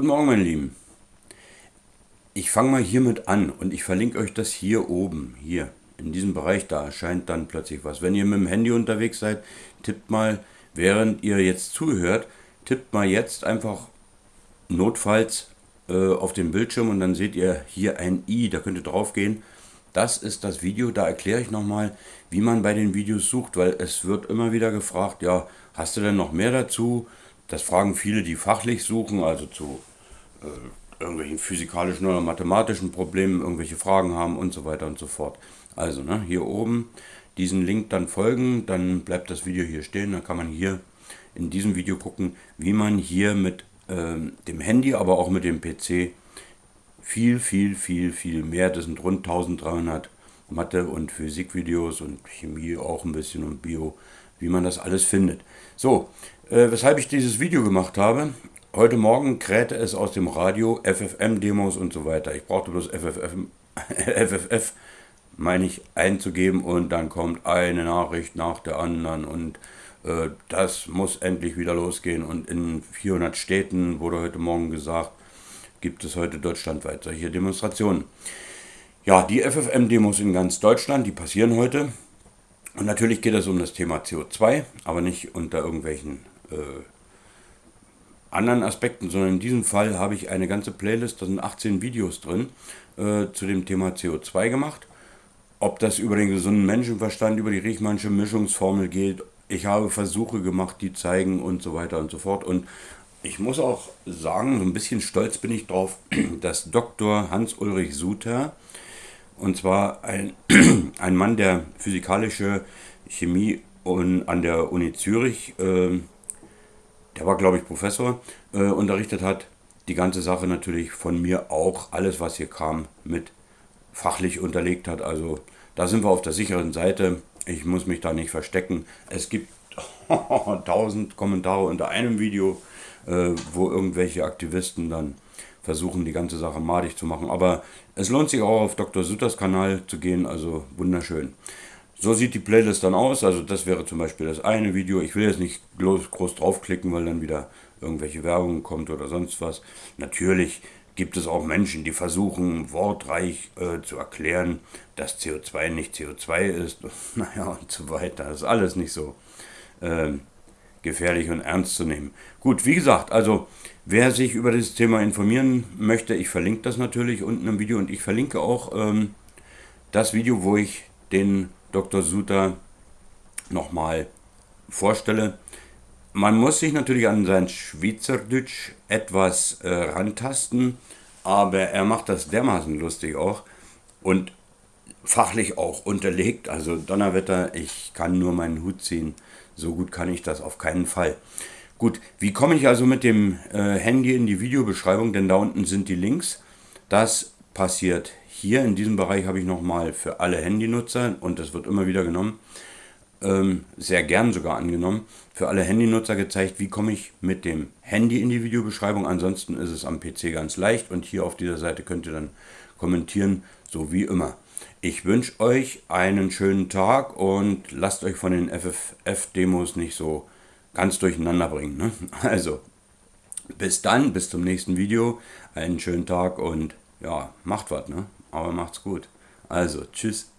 Guten Morgen, meine Lieben. Ich fange mal hiermit an und ich verlinke euch das hier oben, hier, in diesem Bereich, da erscheint dann plötzlich was. Wenn ihr mit dem Handy unterwegs seid, tippt mal, während ihr jetzt zuhört, tippt mal jetzt einfach notfalls äh, auf den Bildschirm und dann seht ihr hier ein i, da könnt ihr drauf gehen. Das ist das Video, da erkläre ich nochmal, wie man bei den Videos sucht, weil es wird immer wieder gefragt, ja, hast du denn noch mehr dazu? Das fragen viele, die fachlich suchen, also zu äh, irgendwelchen physikalischen oder mathematischen Problemen, irgendwelche Fragen haben und so weiter und so fort. Also ne, hier oben diesen Link dann folgen, dann bleibt das Video hier stehen, dann kann man hier in diesem Video gucken, wie man hier mit äh, dem Handy, aber auch mit dem PC viel, viel, viel, viel mehr, das sind rund 1300 Mathe- und Physikvideos und Chemie auch ein bisschen und Bio, wie man das alles findet. So, äh, weshalb ich dieses Video gemacht habe, heute Morgen krähte es aus dem Radio, FFM-Demos und so weiter. Ich brauchte bloß FFM, FFF, meine ich, einzugeben und dann kommt eine Nachricht nach der anderen und äh, das muss endlich wieder losgehen und in 400 Städten, wurde heute Morgen gesagt, gibt es heute deutschlandweit solche Demonstrationen. Ja, die FFM-Demos in ganz Deutschland, die passieren heute. Und natürlich geht es um das Thema CO2, aber nicht unter irgendwelchen äh, anderen Aspekten, sondern in diesem Fall habe ich eine ganze Playlist, da sind 18 Videos drin, äh, zu dem Thema CO2 gemacht. Ob das über den gesunden Menschenverstand, über die Riechmannsche Mischungsformel geht, ich habe Versuche gemacht, die zeigen und so weiter und so fort. Und ich muss auch sagen, so ein bisschen stolz bin ich drauf, dass Dr. Hans-Ulrich Suter, und zwar ein, ein Mann, der physikalische Chemie und an der Uni Zürich äh, der war glaube ich Professor, äh, unterrichtet hat, die ganze Sache natürlich von mir auch, alles was hier kam, mit fachlich unterlegt hat. Also da sind wir auf der sicheren Seite. Ich muss mich da nicht verstecken. Es gibt tausend Kommentare unter einem Video, äh, wo irgendwelche Aktivisten dann versuchen, die ganze Sache madig zu machen. Aber es lohnt sich auch auf Dr. Sutters Kanal zu gehen, also wunderschön. So sieht die Playlist dann aus. Also das wäre zum Beispiel das eine Video. Ich will jetzt nicht groß, groß draufklicken, weil dann wieder irgendwelche Werbung kommt oder sonst was. Natürlich gibt es auch Menschen, die versuchen, wortreich äh, zu erklären, dass CO2 nicht CO2 ist. Naja, und so weiter. Das ist alles nicht so äh, gefährlich und ernst zu nehmen. Gut, wie gesagt, also wer sich über dieses Thema informieren möchte, ich verlinke das natürlich unten im Video und ich verlinke auch ähm, das Video, wo ich den Dr. Suter nochmal vorstelle. Man muss sich natürlich an sein Schweizerdeutsch etwas äh, rantasten, aber er macht das dermaßen lustig auch und fachlich auch unterlegt. Also Donnerwetter, ich kann nur meinen Hut ziehen. So gut kann ich das auf keinen Fall. Gut, wie komme ich also mit dem äh, Handy in die Videobeschreibung? Denn da unten sind die Links. Das passiert hier in diesem Bereich habe ich nochmal für alle Handynutzer, und das wird immer wieder genommen, ähm, sehr gern sogar angenommen, für alle Handynutzer gezeigt, wie komme ich mit dem Handy in die Videobeschreibung. Ansonsten ist es am PC ganz leicht und hier auf dieser Seite könnt ihr dann kommentieren, so wie immer. Ich wünsche euch einen schönen Tag und lasst euch von den FFF-Demos nicht so ganz durcheinander bringen. Ne? Also, bis dann, bis zum nächsten Video. Einen schönen Tag und ja, macht was, ne? Aber macht's gut. Also, tschüss.